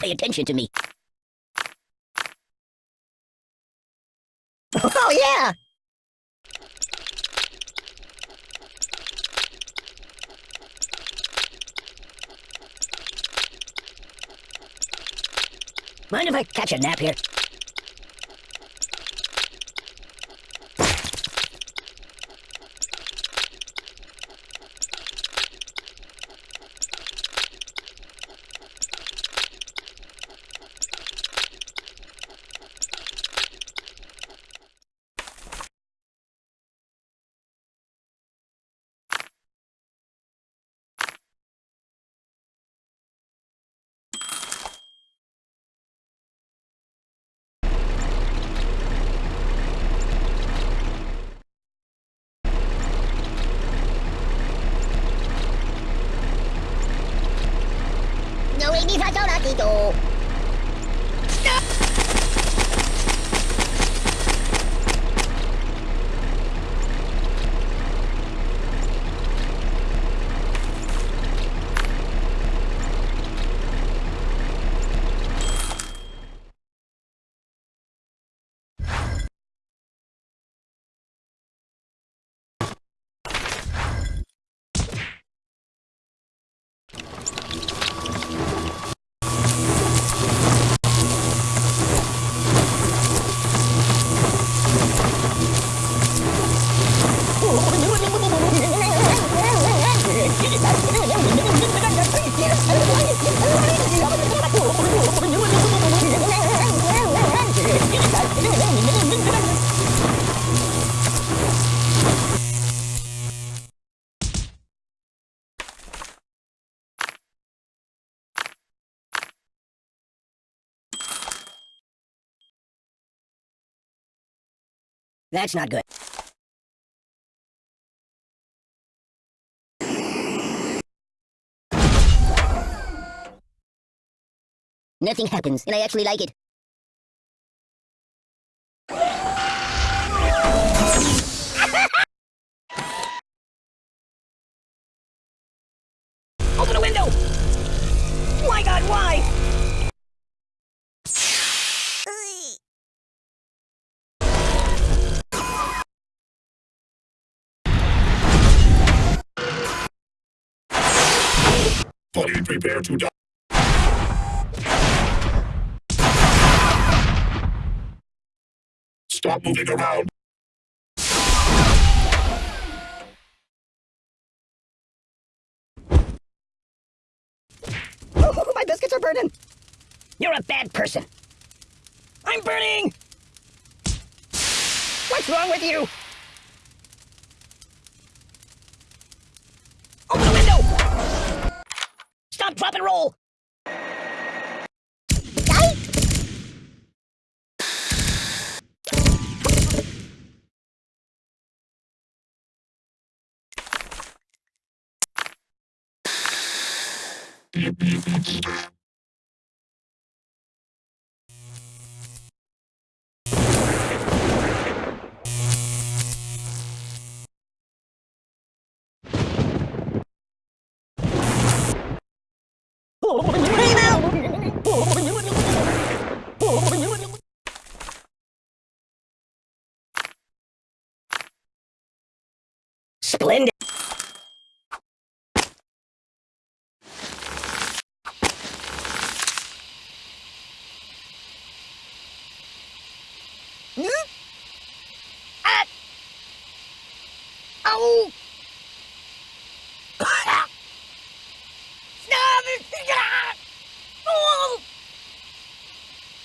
Pay attention to me. Oh, yeah! Mind if I catch a nap here? けど。That's not good. Nothing happens, and I actually like it. Open the window! My god, why? Fully prepare to die. Stop moving around. Oh, my biscuits are burning! You're a bad person. I'm burning! What's wrong with you? Stop, drop, and roll! Splendid!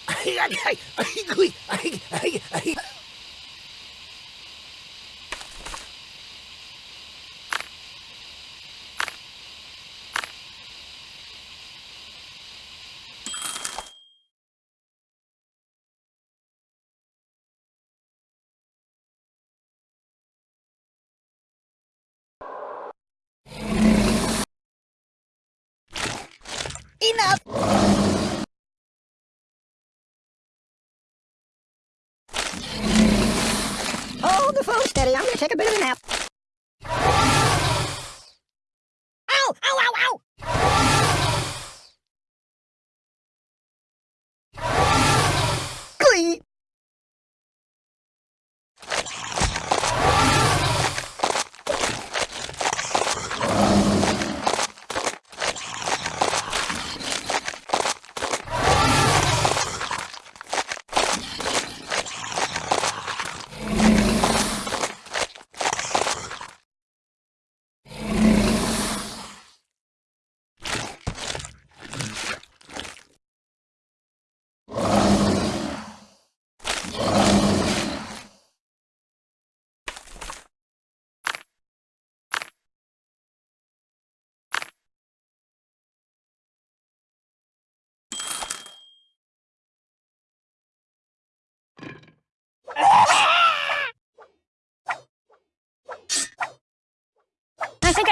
Ai, ai, ai, ai, ai, ai, ai. Hold oh, the phone steady. I'm gonna take a bit of a nap. Ow! Ow! Ow! Ow!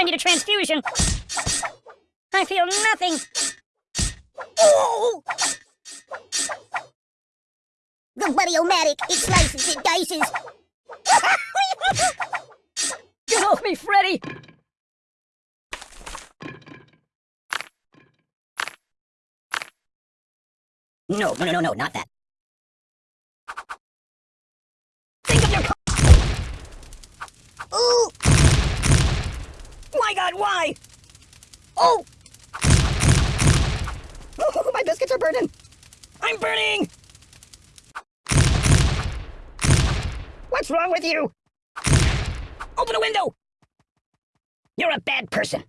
I need a transfusion. I feel nothing. Oh! The Buddy-O-Matic, it slices, it dices. Get off me, Freddy! No, no, no, no, no, not that. Think of your Ooh, My god, why? Oh! Oh, my biscuits are burning! I'm burning! What's wrong with you? Open a window! You're a bad person.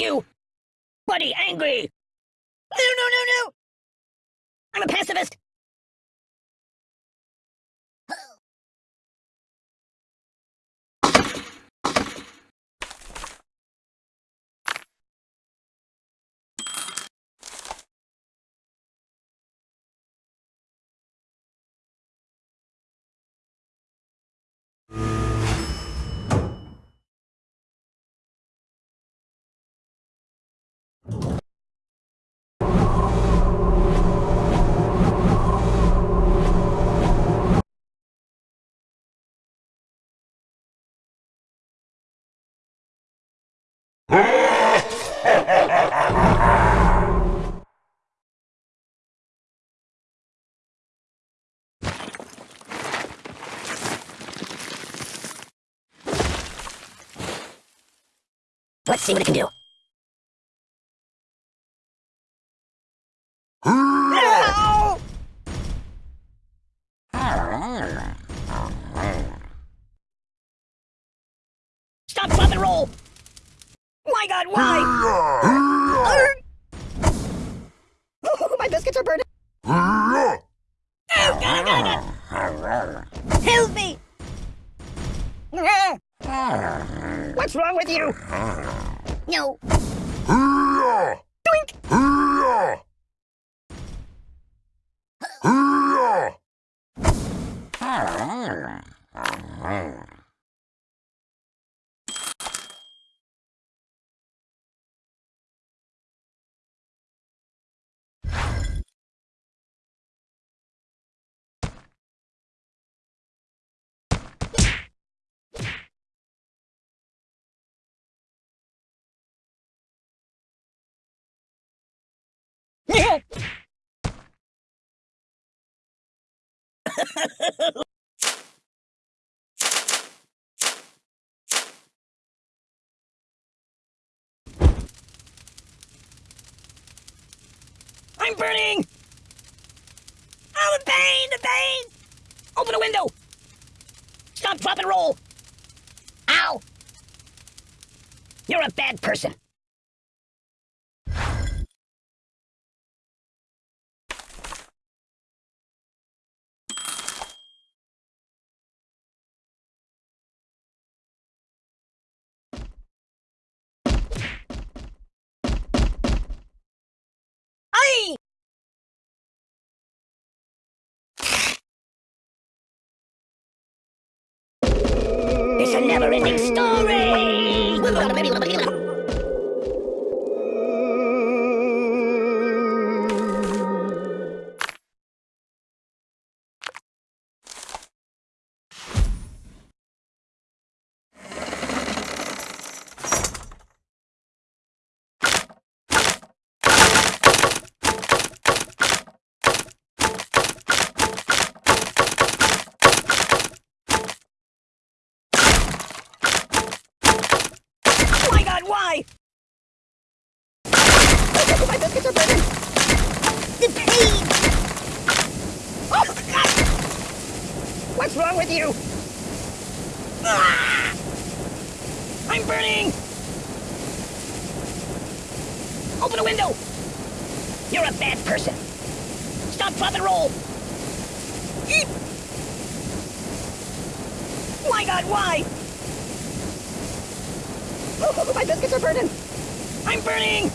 You! Buddy, angry! No, no, no, no! I'm a pacifist! Let's see what it can do. Stop, and roll! My god, why? Oh, my biscuits are burning! Oh, God. help me! What's wrong with you? No, Doink! I'm burning! Oh, the pain, the pain! Open a window! Stop, drop, and roll! Ow! You're a bad person. Story! Oh my god, why? my biscuits are burning! the pain! Oh, God! What's wrong with you? Ah! I'm burning! Open a window! You're a bad person. Stop, drop, and roll. Eep. My God, why? Oh, my biscuits are burning. I'm burning.